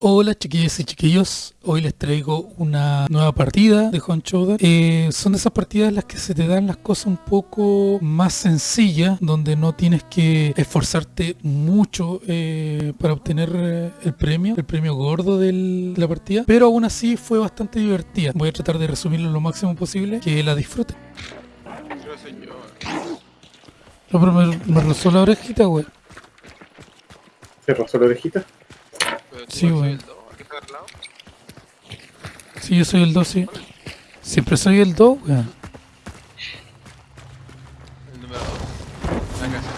Hola chiquillas y chiquillos, hoy les traigo una nueva partida de Hunt Showdown. Eh, son de esas partidas las que se te dan las cosas un poco más sencillas, donde no tienes que esforzarte mucho eh, para obtener eh, el premio, el premio gordo del- de la partida, pero aún así fue bastante divertida. Voy a tratar de resumirlo lo máximo posible, que la disfruten. No, pero me, me rozó la orejita, güey. ¿Se rozó la orejita? Sí, weón. lado. Sí, yo soy el 2, sí. Siempre soy el 2, güey. El número 2. La casa.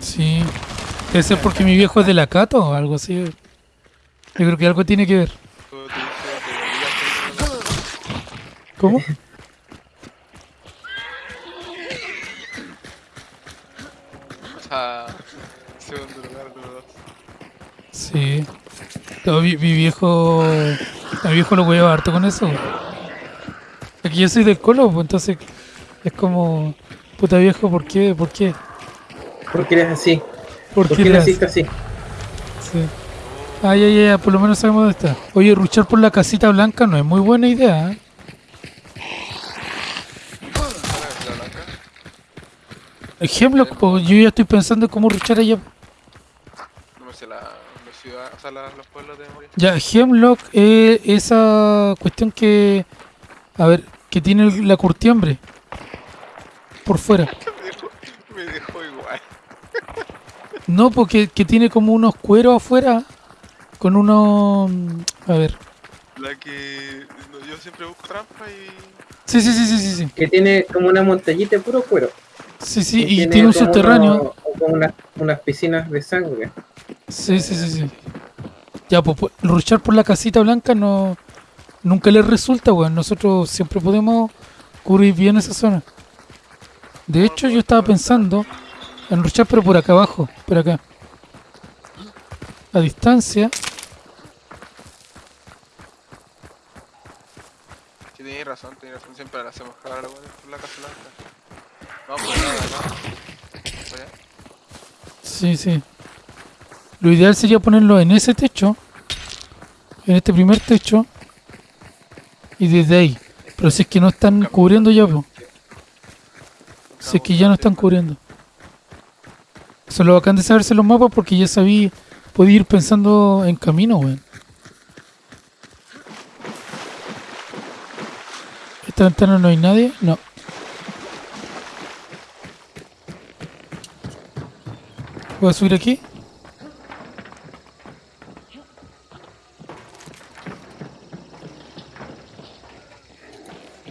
Sí. Debe ser porque mi viejo es de la Cato o algo así. Yo creo que algo tiene que ver. ¿Cómo? Sea, segundo lugar, número 2. Sí. No, mi, mi viejo. Mi viejo lo voy a harto con eso. Aquí yo soy del colo, pues entonces es como. Puta viejo, ¿por qué? ¿Por qué? ¿Por qué eres así? ¿Por ¿Por qué qué naciste así? Sí. Ay, ay, ay, por lo menos sabemos dónde está. Oye, ruchar por la casita blanca no es muy buena idea, ¿eh? Hemlock, pues yo ya estoy pensando en cómo ruchar allá. No me sé la, la ciudad, o sea, la- los pueblos de Moria. Ya, Hemlock es esa cuestión que. A ver, que tiene la curtiembre. Por fuera. me, dejó, me dejó igual. No, porque que tiene como unos cueros afuera. Con unos. A ver. La que yo siempre busco trampa y. Sí, sí, sí, sí, sí. Sí, Que tiene como una montañita de puro cuero. sí, sí, Y y tiene un como subterráneo. uno- como unas, unas piscinas de sangre. Sí, sí, sí, sí. Ya, pues, pues, ruchar por la casita blanca no. Nunca les resulta, weón. Nosotros siempre podemos cubrir bien esa zona. De hecho, yo estaba pensando en ruchar, pero por acá abajo, por acá. A distancia. Sí, tenéis razón, tenéis razón. Siempre la hacemos la buena por la casa blanca. Vamos por. Por allá. Sí, sí. Lo ideal sería ponerlo en ese techo. En este primer techo. Y desde ahí. Pero si es que no están cubriendo ya, pues. Si es que ya no están cubriendo. Eso es lo bacán de saberse los mapas porque ya sabí, podía ir pensando en camino, weón. ¿Esta ventana no hay nadie? No. ¿Voy a subir aquí?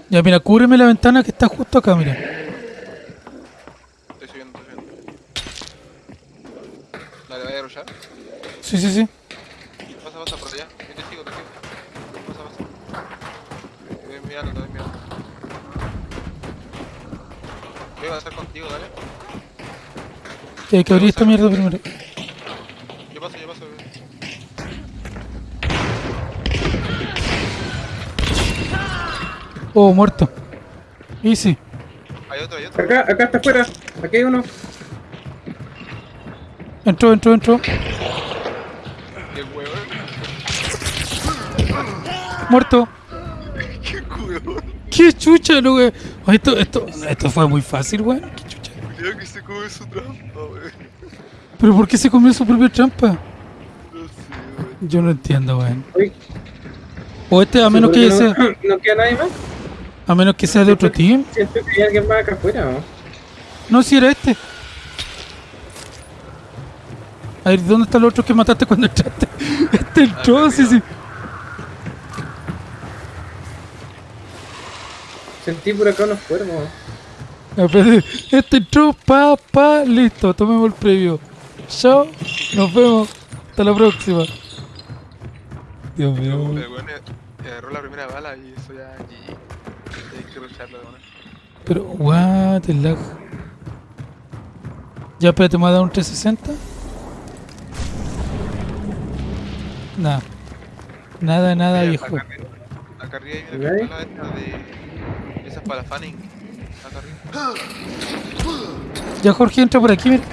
Ya, mira, cúbreme la ventana que está justo acá, mira. Estoy subiendo, estoy subiendo. Dale, vaya a rushar. Sí, sí, sí. Pasa, pasa por allá. Yo te sigo, te sigo. Pasa, pasa. Te voy mirando, te voy mirando. Voy a avanzar contigo, dale. Hay que abrir esta mierda primero. Yo paso, yo paso. Oh, muerto. Easy. Hay otro, hay otro. Acá, acá está afuera. Aquí hay uno. Entró, entró, entró. Qué huevo. Muerto. Qué huevo. Qué chucha, lo que. Oh, esto, esto, esto fue muy fácil, weón. Qué chucha. Creo que se come su trampa, wey. Pero ¿por qué se comió su propia trampa? No sé, wey. Yo no entiendo, weón. O este, a menos que ¿seguro sea, no, no queda nadie más. A menos que sea de otro team. Siento que hay alguien más acá afuera. ¿no? No, si era este. A ver, ¿dónde está el otro que mataste cuando entraste? Este entró, sí, sí. Sentí por acá unos ver, Este entró, pa, pa, listo, tomemos el previo. Chao, nos vemos. Hasta la próxima. Dios mío. Weón eh, agarró la primera bala y eso ya GG. Hay que rusharlo de una. Pero, what the lag. Ya, espérate, ¿me va a dar un 360? Nada. Nada, nada, Mira, viejo. Acá arriba, acá arriba hay una pistola esta de. Esa es para fanning. Acá arriba. Ya, Jorge, entra por aquí, mira.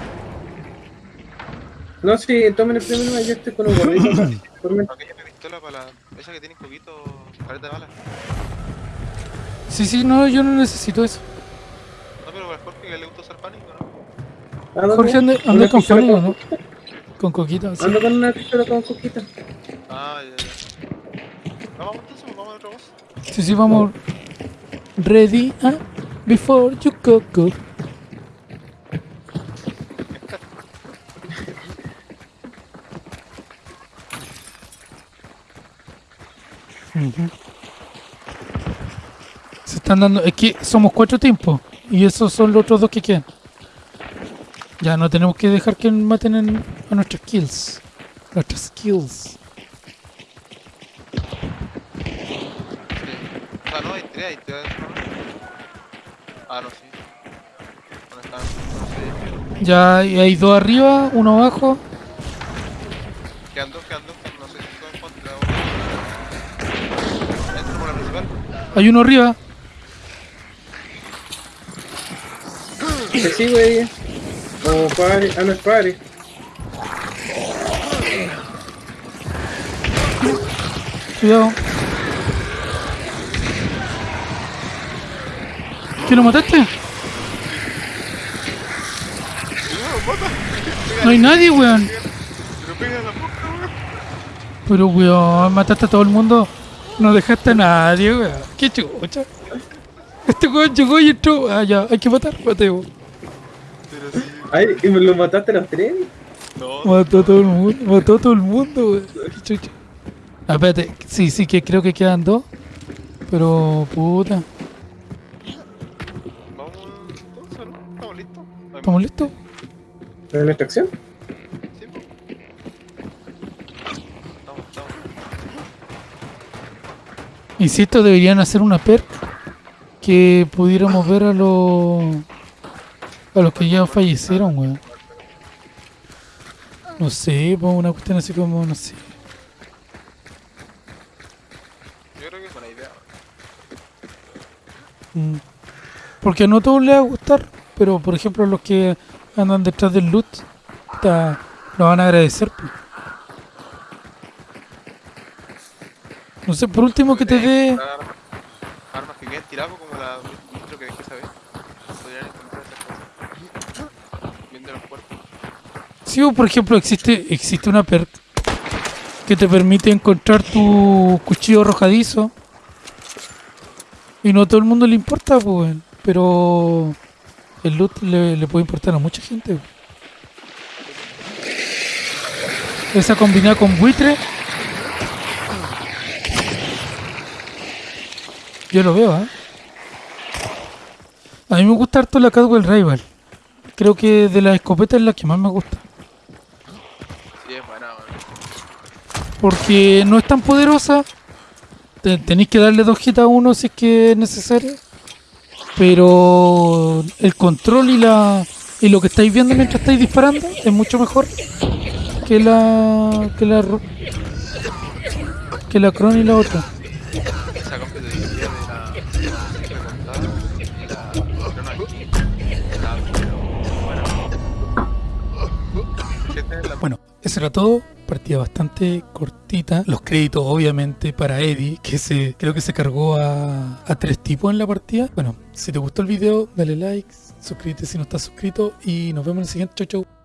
No, sí, tomen el primero, yo estoy con un gorrito. me pistola para la. Esa que tiene un poquito. Careta de balas. Sí, sí, no, yo no necesito eso. No, pero para Jorge que le gusta usar pánico, ¿no? Jorge anda, anda con con ¿no? Con coquita, sí. Ando con una pistola con coquita. Ah, ya, ya. No, vamos entonces, vamos a otra voz. Sí, sí, vamos. Ready, ah, before you go, están dando. Es que somos cuatro tiempos. Y esos son los otros dos que quedan. Ya no tenemos que dejar que maten en- a nuestras kills. Nuestras kills. Sí. O sea, no, hay tres, hay tres. ¿no? Ah, no, sí. ¿Dónde están? No sé. Ya hay dos arriba, uno abajo. Quedan dos, quedan dos, quedan- no sé si son en contra o. Entro por la principal. Hay uno arriba. Te sigo ahí. O pare. Ah, no es pare. Cuidado. ¿Qué lo mataste? No hay nadie, weón. Pero weón. Mataste a todo el mundo. No dejaste a nadie, weón. Qué chucha. Este weón llegó y entró. Ah, hay que matar. Mateo. Ay, ¿y me lo mataste a los tres? No, Mató a todo el mundo. Mató a todo el mundo, chucha. Ah, espérate. Sí, sí, que creo que quedan dos. Pero, puta. vamos entonces, ¿no? ¿Estamos listos? ¿Estamos listos? ¿En la extracción? Sí, estamos. Insisto, deberían hacer una perk que pudiéramos ver a los a los que ya fallecieron, weón. No sé, pues una cuestión así como, no sé. Yo creo que es buena idea. Mm. Porque no a todos les va a gustar, pero por ejemplo los que andan detrás del loot ta- lo van a agradecer. pues. No sé, por último que te dé... Armas, que queden tiradas como la que dejé saber. Podrían encontrar esas cosas. Viendo los cuerpos. Por ejemplo, existe, existe una perk que te permite encontrar tu cuchillo arrojadizo. Y no a todo el mundo le importa, pues, pero el loot le, puede importar a mucha gente. Esa combinada con buitre. Yo lo veo, ¿eh? A mí me gusta harto la Cadwell Rival. Creo que de las escopetas es la que más me gusta. Sí, es buena, weón. Porque no es tan poderosa. Te- tenéis que darle dos hits a uno si es que es necesario. Pero el control y la y lo que estáis viendo mientras estáis disparando es mucho mejor que la que la que la Cron y la otra. Bueno, eso era todo. Partida bastante cortita. Los créditos, obviamente, para Eddie, que se creo que se cargó a, a tres tipos en la partida. Bueno, si te gustó el video, dale like, suscríbete si no estás suscrito y nos vemos en el siguiente. Chau, chau.